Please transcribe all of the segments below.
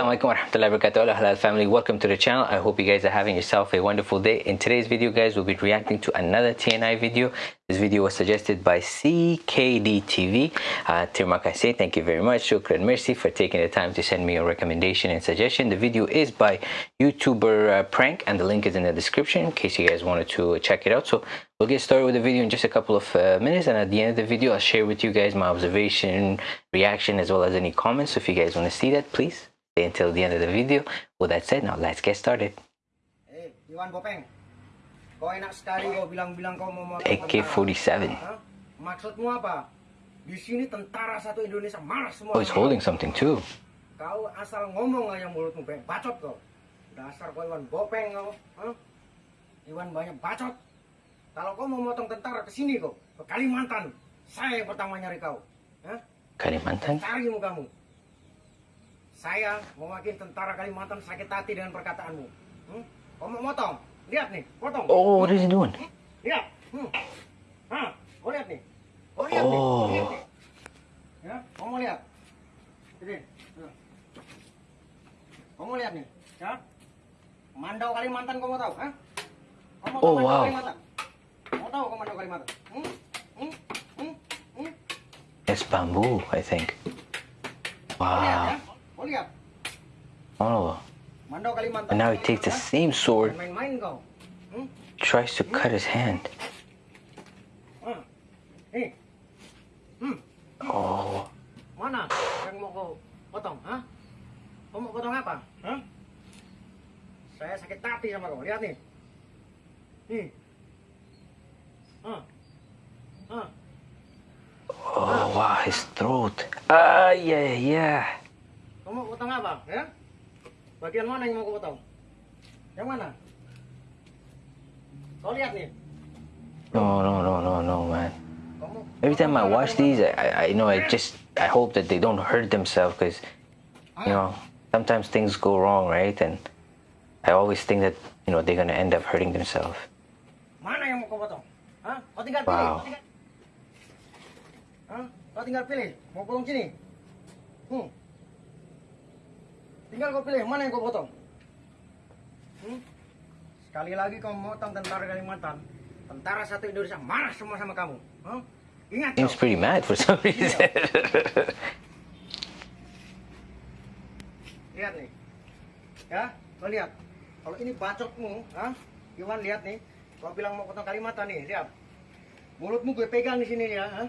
alaikum warahmatullahi wabarakatuh. Halal family. Welcome to the channel. I hope you guys are having yourself a wonderful day. In today's video guys we'll be reacting to another tni video. This video was suggested by ckd tv uh thank you very much. Shukran mercy for taking the time to send me a recommendation and suggestion. The video is by youtuber uh, prank and the link is in the description in case you guys wanted to check it out. So we'll get started with the video in just a couple of uh, minutes and at the end of the video i'll share with you guys my observation reaction as well as any comments. So if you guys want to see that please until the end of the video. With that said, now let's get started. Eh, Iwan Bopeng. Kau enak sekali kau bilang-bilang kau mau motong AK-47. Hah? Maksudmu apa? Di sini tentara satu Indonesia marah semua. Oh, he's holding something too. Kau asal ngomong aja mulutmu, Beng. Bacot kau. Dasar kau Iwan Bopeng kau. Hah? Iwan banyak bacot. Kalau kau mau motong tentara ke sini kau, ke Kalimantan, saya yang pertama nyari kau. Hah? Kalimantan? Cari kamu. Saya mewakili tentara Kalimantan sakit hati dengan perkataanmu. Hmm? Kau mau motong? Lihat nih, potong. Oh, what is he doing? Lihat. Hmm. Hah, kau lihat nih. Kau lihat nih. Oh. Kau lihat nih. Ya, kau mau lihat? Ini. Kau mau lihat nih, ya? Mandau Kalimantan kau mau tahu, ha? Kau mau tahu Oh, Mandau wow. Kalimantan? Mau tahu kau Mandau Kalimantan? Hmm? Hmm? Hmm? Hmm? It's bamboo, I think. Kau lihat ya? Oh, Mandau and now he takes the same sword. Hmm? tries to cut his hand. Hmm. Oh, Mana yang mau potong? Hah? Kau mau potong apa? Hah? Saya sakit hati sama kau. Lihat nih. Nih. Ah. Ah. oh, wow, his throat. Ah, yeah, yeah. Kau mau potong apa? Ya? Bagian mana yang mau kau potong? Yang mana? Kau lihat nih. No, no, no, no, no, man. Kau mau Every time I watch these, I, I, I know I just, I hope that they don't hurt themselves because, Ah. you know, sometimes things go wrong, right? And I always think that, you know, they're gonna end up hurting themselves. Mana yang mau kau potong? Hah? Kau tinggal pilih. Wow. Kau tinggal... Hah? Kau tinggal pilih. Mau potong sini? Hmm. Tinggal kau pilih mana yang kau potong. Hmm? Sekali lagi kau motong tentara Kalimantan, tentara satu Indonesia marah semua sama kamu. Hah? Ingat Seems pretty mad for some reason. Lihat nih. Ya, kau lihat. Kalau ini bacotmu, ha? Iwan lihat nih. Kau bilang mau potong Kalimantan nih, lihat. Mulutmu gue pegang di sini ya, ha?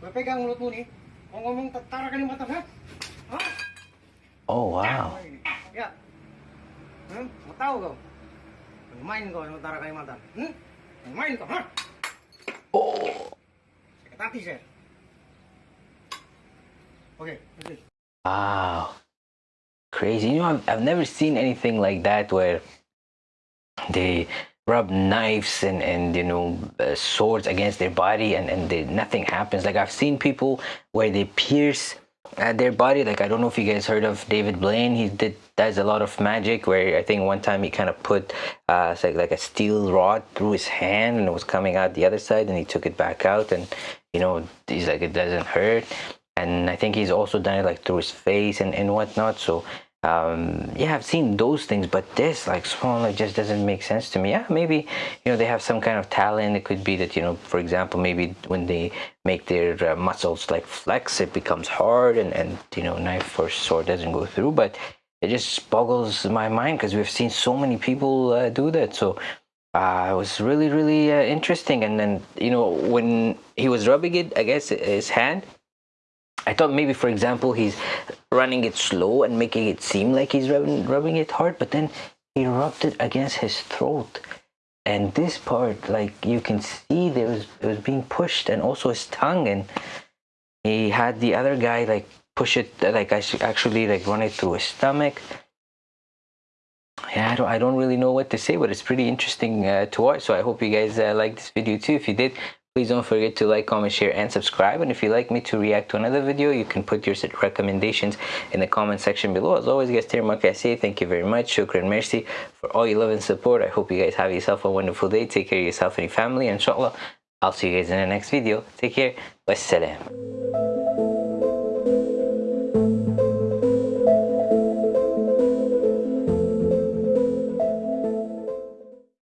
Gue pegang mulutmu nih. Mau ngomong tentara Kalimantan, ha? Hah? Oh, wow. Ya. Hmm? Mau tahu kau? Main kau sama tentara Kalimantan. Hmm? Main kau, ha? Oh. Hati saya. Oke, oke. Wow. Crazy. You know, I've, I've never seen anything like that where they rub knives and, and you know, uh, swords against their body and, and they, nothing happens. Like, I've seen people where they pierce uh, their body. Like, I don't know if you guys heard of David Blaine. He did does a lot of magic where I think one time he kind of put uh, like, like a steel rod through his hand and it was coming out the other side and he took it back out and, you know, he's like, it doesn't hurt and I think he's also done it like through his face and, and whatnot. So um, yeah, I've seen those things, but this like like just doesn't make sense to me. Yeah, maybe you know they have some kind of talent. It could be that you know, for example, maybe when they make their uh, muscles like flex, it becomes hard, and and you know, knife or sword doesn't go through. But it just boggles my mind because we've seen so many people uh, do that. So uh, it was really really uh, interesting. And then you know when he was rubbing it, I guess his hand. I thought maybe, for example, he's running it slow and making it seem like he's rubbing, rubbing it hard, but then he rubbed it against his throat. And this part, like you can see, there was it was being pushed, and also his tongue, and he had the other guy like push it, like actually like run it through his stomach. Yeah, I don't, I don't really know what to say, but it's pretty interesting uh, to watch. So I hope you guys uh, like this video too. If you did, Please don't forget to like, comment, share, and subscribe. And if you'd like me to react to another video, you can put your recommendations in the comment section below. As always, guys, I say thank you very much. Shukran mercy for all your love and support. I hope you guys have yourself a wonderful day. Take care of yourself and your family. Inshallah, I'll see you guys in the next video. Take care. Wassalam.